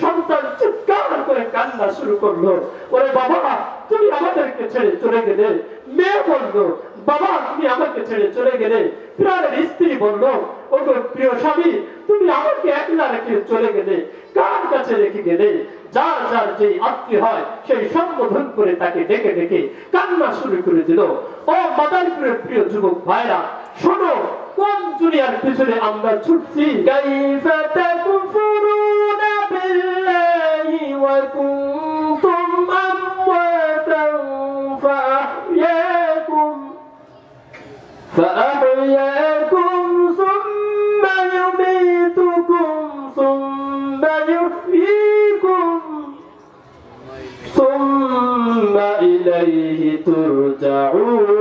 সন্তান চিৎকার করে কান্না শুরু করল। ওরে বাবা তুমি আমাদেরকে ছেড়ে চলে গেলে। মেয়ে বলল, বাবা, তুমি আমাকে ছেড়ে চলে গেলে। প্রাণের স্ত্রী বলল, ওগো প্রিয় স্বামী, তুমি আমাকে একলা রেখে চলে গেলে। কার কাছে রেখে গেলে? যার যার যেই আত্মীয় হয়, সেই সম্বোধন করে তাকে ডেকে ডেকে কান্না শুরু করে দিল। ও মাদারীপুরের প্রিয় যুবক ভাইরা, শোনো, কোন দুনিয়ার পিছনে আমরা ছুটছি? কাইফা তাকফুরুনা وكنتم أمواتا فأحياكم فأحياكم ثم يميتكم ثم يحييكم ثم إليه ترجعون.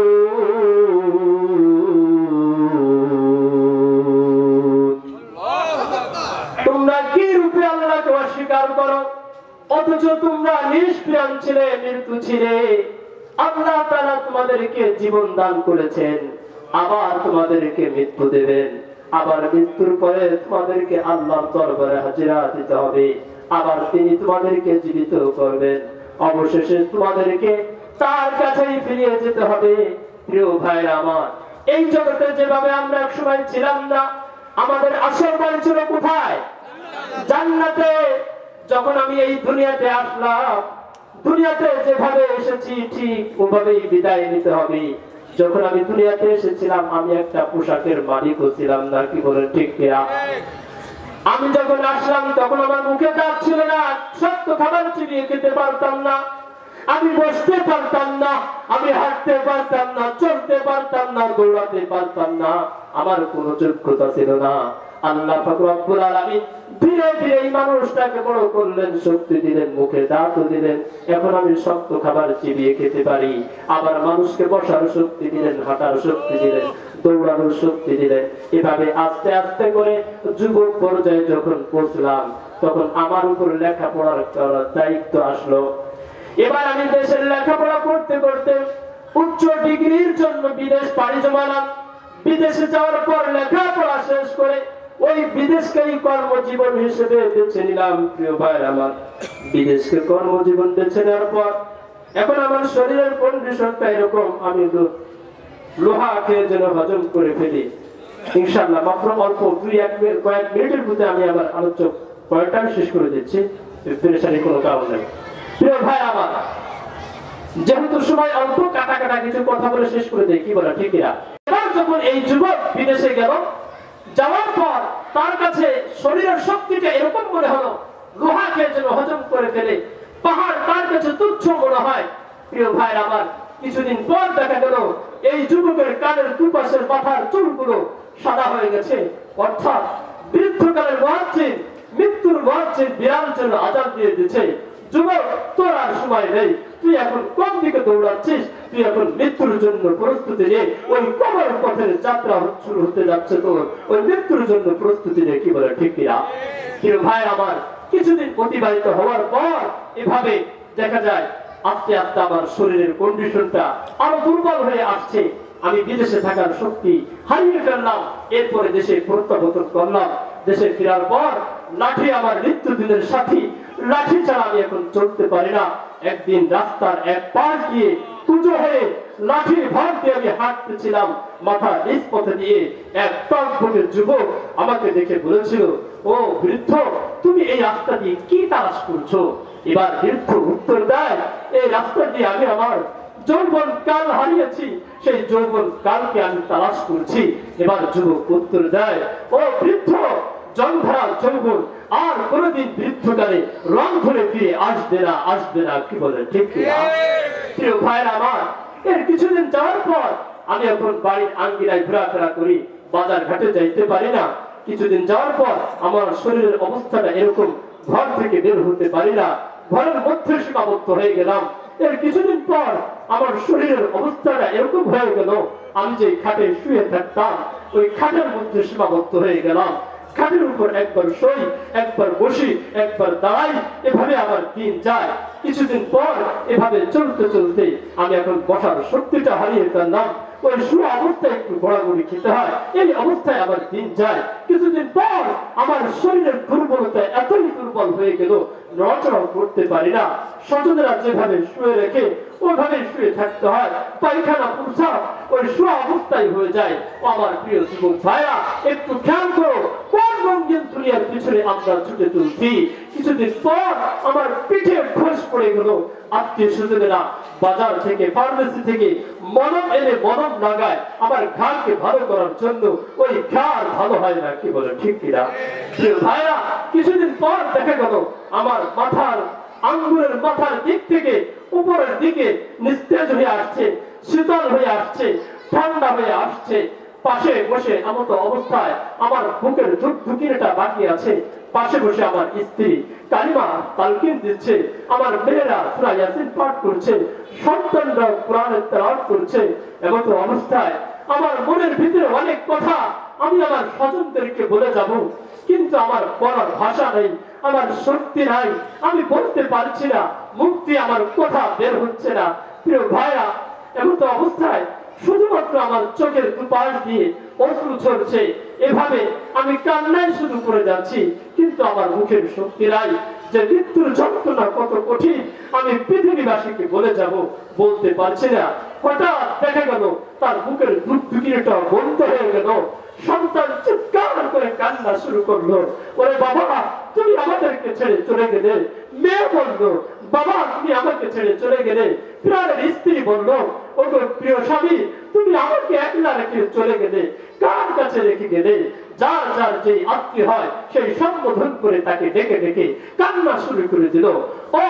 ছিলে, মৃত্যু ছিলে। আল্লাহ তাআলা তোমাদেরকে জীবন দান করেছেন। আবার তোমাদেরকে মৃত্যু দেবেন। আবার মৃত্যুর পরে তোমাদেরকে আল্লাহর দরবারে হাজিরা দিতে হবে। আবার তিনি তোমাদেরকে জীবিত করবেন। অবশেষে তোমাদেরকে তার কাছেই ফিরিয়ে যেতে হবে। প্রিয় ভাইরা আমার, এই জগতে যেভাবে আমরা এক সময় ছিলাম না, আমাদের আসল বাড়ি ছিল কোথায়? জান্নাতে। যখন আমি এই দুনিয়াতে আসলাম দুনিয়াতে যেভাবে এসেছি, ঠিক ওভাবেই বিদায় নিতে হবে। যখন আমি দুনিয়াতে এসেছিলাম, আমি একটা পোশাকের মালিকও ছিলাম না, কি বলে ঠিক কিনা? আমি যখন আসলাম, তখন আমার মুখে দাঁত ছিল না, সত্য খাবার চিবিয়ে খেতে পারতাম না। আমি বসতে পারতাম না, আমি হাঁটতে পারতাম না, চলতে পারতাম না, দৌড়াতে পারতাম না। আমার কোনো যোগ্যতা ছিল না। আল্লাহ পাক রব্বুল আলামিন ধীরে ধীরে এই মানুষটাকে বড় করলেন, শক্তি দিলেন, মুখে দাঁতও দিলেন। এখন আমি শক্ত খাবার চিবিয়ে খেতে পারি। আবার মানুষকে বসার শক্তি দিলেন, হাঁটার শক্তি দিলেন, দৌড়ানোর শক্তি দিলেন। এভাবে আস্তে আস্তে করে যুবক পর্যায়ে যখন পৌঁছলাম, তখন আমার উপর লেখাপড়ার দায়িত্ব আসলো। এবার আমি দেশের লেখাপড়া করতে করতে উচ্চ ডিগ্রির জন্য বিদেশ পাড়ি জমালাম। বিদেশে যাওয়ার পর লেখাপড়া শেষ করে ওই বিদেশকেই কর্মজীবন হিসেবে বেছে নিলাম, প্রিয় ভাই আমার। বিদেশকে কর্মজীবন বেছে নেওয়ার পর, এখন আমার শরীরের কন্ডিশনটা এরকম, আমি তো লোহা খেয়ে যেন হজম করে ফেলি। ইনশাল্লাহ মাত্র অল্প দুই এক কয়েক মিনিটের মধ্যে আমি আমার পয়েন্টটা শেষ করে দিচ্ছি। কোনো কারণ নেই। প্রিয় ভাই আমার, যেহেতু সময় অল্প, কাটা কাটা কিছু কথা বলে শেষ করে দেয় কি বলে, ঠিক এবার যখন এই যুবক বিদেশে গেল যাওয়ার পর তার কাছে শরীরের শক্তিটা এরকম মনে হলো, লোহাকে যেন হজম করে ফেলে। পাহাড় তার কাছে তুচ্ছ মনে হয়। প্রিয় ভাই আমার, কিছুদিন পর দেখা গেল, এই যুবকের কানের দুপাশের মাথার চুলগুলো সাদা হয়ে গেছে। অর্থাৎ বৃদ্ধকালের মহাচিন মৃত্যুর মহাচিন বিরাম জন্য আজাদ দিয়ে দিচ্ছে যুবক, তোর আর সময় নেই। তুই এখন কোন দিকে দৌড়াচ্ছিস? তুই এখন মৃত্যুর জন্য প্রস্তুতি নিয়ে ওই কবর পথের যাত্রা শুরু হতে যাচ্ছে তোর। ওই মৃত্যুর জন্য প্রস্তুতি নিয়ে কি বলে, ঠিক কিনা? কিন্তু ভাই আমার, কিছুদিন অতিবাহিত হওয়ার পর এভাবে দেখা যায়, আস্তে আস্তে আমার শরীরের কন্ডিশনটা আরও দুর্বল হয়ে আসছে। আমি বিদেশে থাকার শক্তি হারিয়ে ফেললাম, এরপরে দেশে প্রত্যাবর্তন করলাম। দেশে ফেরার পর লাঠি আমার মৃত্যুদিনের সাথী। লাঠি ছাড়া আমি এখন চলতে পারি না। একদিন রাস্তার এক পাশ দিয়ে পুজো হয়ে লাঠির ভার দিয়ে আমি হাঁটতেছিলাম। মাথা নিচ পথে দিয়ে এক টকবকের যুবক আমাকে দেখে বলেছিল, ও বৃদ্ধ, তুমি এই রাস্তা দিয়ে কি তালাশ করছ? এবার বৃদ্ধ উত্তর দেয়, এই রাস্তা দিয়ে আমি আমার যৌবন কাল হারিয়েছি। সেই যৌবন কালকে আমি তালাশ করছি। এবার যুবক উত্তর দেয়, ও বৃদ্ধ জংধারা যৌবন আর কোনদিন বৃদ্ধকালে রং ধরে ফিরে আসবে না আসবে না, কি বলে ঠিক প্রিয় ভাইরা আমার, এর কিছুদিন যাওয়ার পর আমি এখন বাড়ির আঙ্গিনায় ঘোরাফেরা করি, বাজার ঘাটে যাইতে পারি না। কিছুদিন যাওয়ার পর আমার শরীরের অবস্থাটা এরকম ঘর থেকে বের হতে পারি না, ঘরের মধ্যে সীমাবদ্ধ হয়ে গেলাম। এর কিছুদিন পর আমার শরীরের অবস্থাটা এরকম হয়ে গেল, আমি যে খাটে শুয়ে থাকতাম, ওই খাটের মধ্যে সীমাবদ্ধ হয়ে গেলাম। খাটের উপর একবার সই একবার বসি, একবার দাঁড়াই, এভাবে আমার দিন যায়। কিছুদিন পর এভাবে চলতে চলতে আমি এখন বসার শক্তিটা হারিয়ে ফেললাম। ওই শু অবস্থায় একটু গোড়াগুড়ি খেতে হয়, এই অবস্থায় আমার দিন যায়। কিছুদিন পর আমার শরীরের দুর্বলতা এতই দুর্বল হয়ে গেল নড়াচড়াও করতে পারি না। স্বজনেরা যেভাবে শুয়ে রেখে ওইভাবে শুয়ে থাকতে হয়। পায়খানা প্রসাব ওই শোয়া অবস্থায় হয়ে যায়। আমার প্রিয় যুবক ভাইরা, একটু খেয়াল করো, কোন রঙিন দুনিয়ার পিছনে আমরা ছুটে কিছুদিন পর আমার পিঠে খোঁজ পড়ে গেল। আত্মীয় স্বজনেরা বাজার থেকে ফার্মেসি থেকে মনম এনে মনম লাগায়। আমার ঘাড়কে ভালো করার জন্য ওই ঘাড় ভালো হয় না, কি বলে, ঠিক কিনা? ভাইরা কিছুদিন পর দেখা গেল, আমার মাথার আঙ্গুলের মাথার দিক থেকে উপরের দিকে নিস্তেজ হয়ে আসছে, শীতল হয়ে আসছে, ঠান্ডা হয়ে আসছে। পাশে বসে এমত অবস্থায় আমার বুকের ধুক ধুকিরটা বাকি আছে। পাশে বসে আমার স্ত্রী কালিমা তালকিন দিচ্ছে, আমার মেয়েরা সুরা ইয়াসিন পাঠ করছে, সন্তানরা কোরআনের তেলাওয়াত করছে। এমত অবস্থায় আমার মনের ভিতরে অনেক কথা আমি আমার স্বজনদেরকে বলে যাব। কিন্তু আমার বলার ভাষা নেই, আমার শক্তি নাই, আমি বলতে পারছি না, মুক্তি আমার কথা বের হচ্ছে না। প্রিয় ভাইরা এমন তো অবস্থায় শুধুমাত্র আমার চোখের দুপাশ দিয়ে অশ্রু ঝরছে। এভাবে আমি কান্নায় শুরু করে যাচ্ছি, কিন্তু আমার মুখের শক্তি নাই। যে মৃত্যুর যন্ত্রণা কত কঠিন, আমি পৃথিবীবাসীকে বলে যাব, বলতে পারছি না। হঠাৎ দেখা গেল, তার বুকের দুধ দুকিটা বন্ধ হয়ে গেল। সন্তান চিৎকার করে কান্না শুরু করল। ওরে বাবা, তুমি আমাদেরকে ছেড়ে চলে গেলে? মেয়ে বলল, বাবা, তুমি আমাকে ছেড়ে চলে গেলে? প্রাণের স্ত্রী বলল প্রিয় স্বামী, তুমি আমাকে একলা রেখে চলে গেলে, কার কাছে রেখে গেলে? যার যার যে আত্মীয় হয়, সেই সম্বোধন করে তাকে ডেকে ডেকে কান্না শুরু করে দিল। ও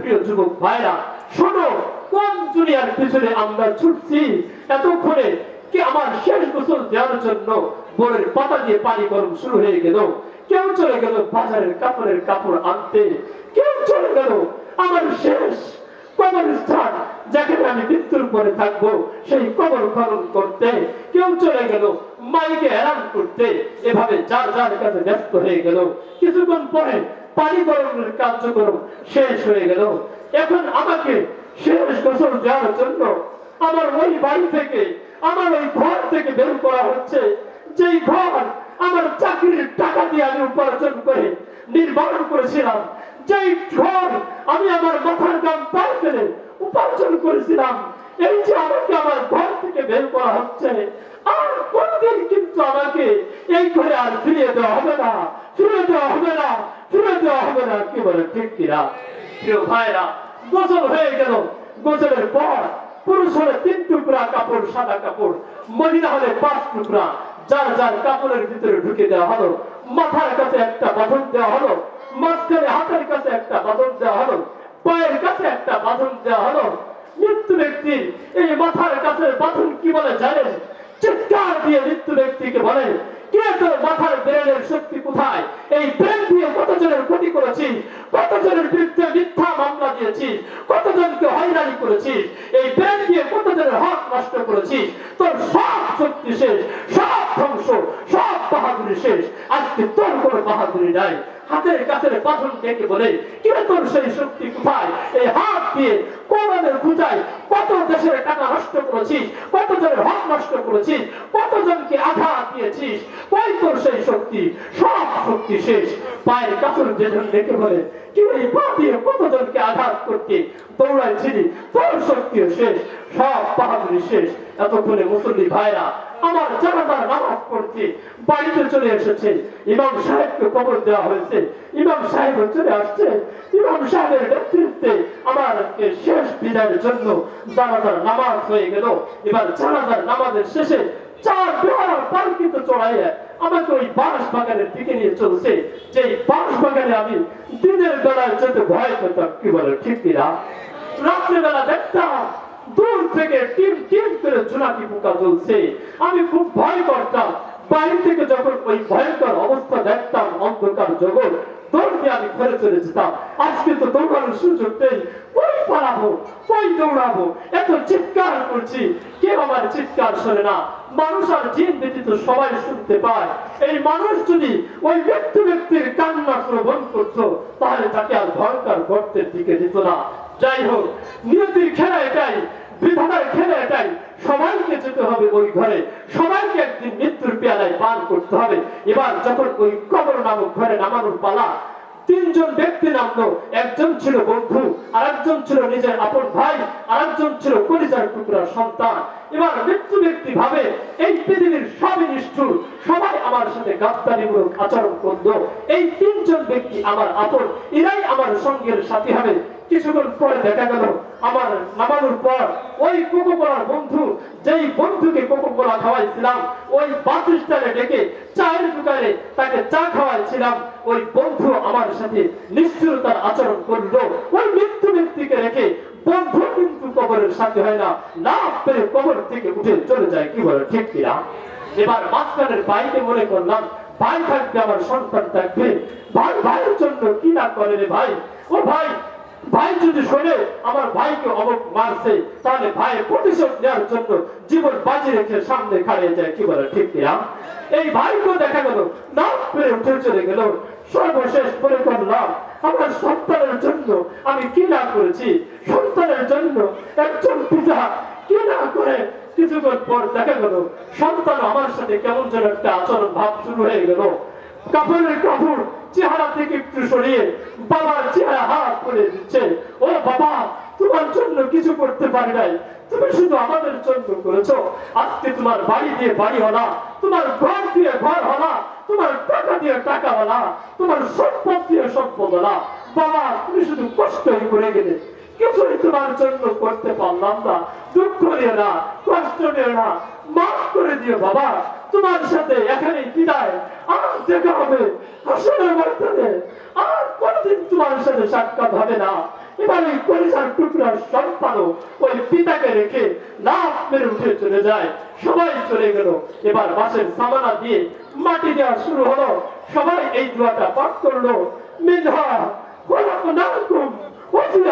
প্রিয় যুবক ভাইরা, শোনো, কোন দুনিয়ার পিছনে আমরা ছুটছি? এতক্ষণে কি আমার শেষ গোসল দেওয়ার জন্য বোরের পাতা দিয়ে পানি গরম শুরু হয়ে গেল? কেউ চলে গেল বাজারের কাপড়ের কাপড় আনতে, কেউ চলে গেল আমার শেষ কবরস্থান যেখানে আমি মৃত্যুর পরে থাকব, সেই কবর করতে কেউ চলে গেল, মাইকে হেরান করতে। এভাবে কাছে ব্যস্ত হয়ে গেল। কিছুক্ষণ পরে পানি গরমের কার্যক্রম শেষ হয়ে গেল। এখন আমাকে শেষ গোসল দেওয়ার জন্য আমার ওই বাড়ি থেকে, আমার ওই ঘর থেকে বের করা হচ্ছে। যেই ঘর আমার চাকরির টাকা দিয়ে আমি উপার্জন করে নির্মাণ করেছিলাম, যেই ঘর আমি আমার মাথার গাম পায়ে ফেলে উপার্জন করেছিলাম। এই যে আমাকে আমার ঘর থেকে বের করা হচ্ছে, আর কোনদিন কিন্তু আমাকে এই ঘরে আর ফিরিয়ে দেওয়া হবে না ফিরে দেওয়া হবে না ফিরে দেওয়া হবে না। কি বলে, ঠিক কিনা ভাইরা গোসল হয়ে গেল। গোসলের পর পুরুষ হলে তিন টুকরা কাপড়, সাদা কাপড়, মহিলা হলে পাঁচ টুকরা। যার যার কাপড়ের ভিতরে ঢুকে দেওয়া হলো, মাথার কাছে একটা বাঁধন দেওয়া হলো, মাঝখানে হাতের কাছে একটা বাঁধন দেওয়া হলো পায়ের কাছে একটা বাঁধন দেওয়া হলো মৃত্যু ব্যক্তির এই মাথার কাছে বাঁধন কি বলে জানেন চিৎকার দিয়ে মৃত্যু ব্যক্তিকে বলেন কে তোর মাথার ব্রেনের শক্তি কোথায় এই ব্রেন দিয়ে কতজনের ক্ষতি করেছিস কতজনের বিরুদ্ধে মিথ্যা মামলা দিয়েছিস কতজনকে হয়রানি করেছিস এই ব্রেন দিয়ে কতজনের হক নষ্ট করেছিস তোর সব শক্তি শেষ সব ধ্বংস সব বাহাদুরি শেষ। আজকে তোর কোনো বাহাদুরি নাই। হাতের কাছে পাথর ডেকে বলে, কে তোর সেই শক্তি কোথায়? এই হাত দিয়ে কোরআনের পূজায় কত দেশের টাকা নষ্ট করেছিস, কত জনের হক নষ্ট করেছিস কতজনকে আঘাত দিয়েছিস? কই তোর সেই শক্তি? সব শক্তি শেষ। পায়ের কাপড় যেজন ডেকে বলে, কি এই পা দিয়ে কতজনকে আঘাত করতে দৌড়াইছিলি? তোর শক্তিও শেষ, সব বাহাদুরি শেষ। এতক্ষণে মুসল্লি ভাইরা আমার জানাজার নামাজ পড়তে বাড়িতে চলে এসেছে। ইমাম সাহেবকে কবর দেওয়া হয়েছে। ইমাম সাহেব চলে আসছে। ইমাম সাহেবের নেতৃত্বে আমার শেষ বিদায়ের জন্য জানাজার নামাজ হয়ে গেল। এবার জানাজার নামাজের শেষে চার পালকিতে চড়াইয়া আমাকে ওই বাঁশ বাগানের দিকে নিয়ে চলছে। যে বাঁশ বাগানে আমি দিনের বেলায় ভয় কি বলে, ঠিক কিনা? দেখতাম দূর থেকে টিম টিম করে জোনাকি পোকা জ্বলছে। আমি খুব ভয় করতাম। বাইরে থেকে যখন ওই ভয়ঙ্কর অবস্থা দেখতাম, অন্ধকার জগৎ দৌড় দিয়ে আমি ঘরে চলে যেতাম। আজকে তো দৌড়ানোর সুযোগ নেই। কই পালাবো? কই দৌড়াবো? এত চিৎকার করছি। কেউ আমার চিৎকার শোনে না। মানুষ আর জিন ব্যতীত সবাই শুনতে পায়। এই মানুষ যদি ওই ব্যক্তি ব্যক্তির কান্না শ্রবণ করতো, তাহলে তাকে আর ভয়ঙ্কর গর্তের দিকে দিত না। যাই হোক, নিয়তির খেলা এটাই, বিধাতার খেলা এটাই। সবাইকে যেতে হবে ওই ঘরে, সবাইকে একদিন মৃত্যুর পেয়ালায় পান করতে হবে। এবার যখন ওই কবর নামক ঘরে নামানোর পালা, তিনজন ব্যক্তি নামলো, একজন ছিল বন্ধু আর একজন ছিল নিজের আপন ভাই আর একজন ছিল কলিজার টুকরা সন্তান। এবার মৃত্যু ব্যক্তি ভাবে, এই পৃথিবীর সবই নিষ্ঠুর, সবাই আমার সাথে গাদ্দারিমূলক আচরণ করল। এই তিনজন ব্যক্তি আমার আপন, এরাই আমার সঙ্গের সাথী হবে। কিছুক্ষণ পরে দেখা গেল, আমার নামানোর পর ওই কোকোকোলার বন্ধু, যেই বন্ধুকে কোকোকোলা খাওয়াইছিলাম, ওই বাস ডেকে চায়ের দোকানে তাকে চা খাওয়াইছিলাম। ওই বন্ধু আমার সাথে নিষ্ঠুরতার আচরণ করল। ওই মৃত্যু ব্যক্তিকে রেখে বন্ধু কিন্তু কবরের সাথে হয় না। না পেরে কবর থেকে উঠে চলে যায়, কি বলে, ঠিক কিনা? এবার মাঝখানের ভাইকে মনে করলাম, ভাই থাকবে আমার সন্তান থাকবে। ভাই, ভাইয়ের জন্য কি না করে রে ভাই? ও ভাই ভাই যদি শোনে, আমার ভাইকে অমুক মারছে, তাহলে ভাইয়ের প্রতিশোধ নেওয়ার জন্য জীবন বাজি রেখে সামনে খাড়িয়ে যায়, কি বলে, ঠিক কিনা? এই ভাইকে দেখা গেল না পেরে উঠে চলে গেল। সর্বশেষ মনে করলাম, আমার সন্তানের জন্য আমি কি না করেছি। সন্তানের জন্য একজন পিতা কি না করে কিছুক্ষণ পর দেখা গেল, সন্তান আমার সাথে কেমন যেন একটা আচরণ ভাব শুরু হয়ে গেল। কাপড়ের কাপড় চেহারা থেকে একটু সরিয়ে বাবার চেহারা হাত করে দিচ্ছে। ও বাবা, তোমার জন্য কিছু করতে পারি নাই। তুমি শুধু আমাদের জন্য করেছ। আজকে তোমার বাড়ি দিয়ে বাড়ি হলা তোমার ঘর দিয়ে ঘর হলা তোমার টাকা দিয়ে টাকা হলা তোমার সম্পদ দিয়ে সম্পদ হলা বাবা, তুমি শুধু কষ্টই করে গেলে। কিছুই তোমার জন্য করতে পারলাম না। দুঃখ নিও না, কষ্ট নিও না, মাফ করে দিও বাবা। তোমার সাথে এখানে বিদায়। আর দেখা হবে আসলে বর্তমানে। আর কোনদিন তোমার সাথে সাক্ষাৎ হবে না। এবার ওই পরিচার টুকরা সন্তানও ওই পিতাকে রেখে লাভ মেরে উঠে চলে যায়। সবাই চলে গেল। এবার বাসের সামানা দিয়ে মাটি দেওয়া শুরু হলো। সবাই এই দোয়াটা পাঠ করল। মিনহা খলাকনাকুম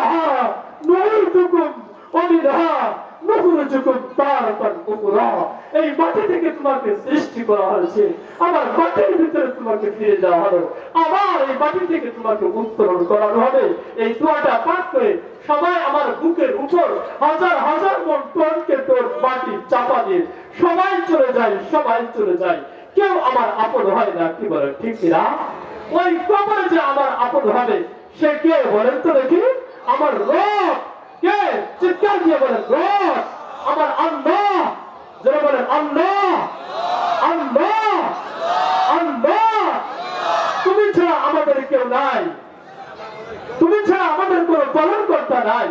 وفيها نعيدكم ومنها نخرجكم تارة أخرى এই মাটি থেকে তোমাকে সৃষ্টি করা হয়েছে আবার মাটির ভিতরে তোমাকে ফিরে দেওয়া হলো আবার এই মাটি থেকে তোমাকে উত্তোলন করানো হবে এই দোয়াটা পাঠ করে সবাই আমার বুকের উপর হাজার হাজার মন টনকে তোর মাটি চাপা দিয়ে সবাই চলে যায় সবাই চলে যায় কেউ আমার আপন হয় না কি বলে ঠিক না ওই কবরে যে আমার আপন হবে সে কে বলেন তো দেখি আমার রব, কে? চিৎকার দিয়ে বলেন, রব, আমার আল্লাহ। যারা বলেন, আল্লাহ। আল্লাহ আল্লাহ। তুমি ছাড়া আমাদের কেউ নাই। তুমি ছাড়া আমাদের কোনো পালন করতে নাই।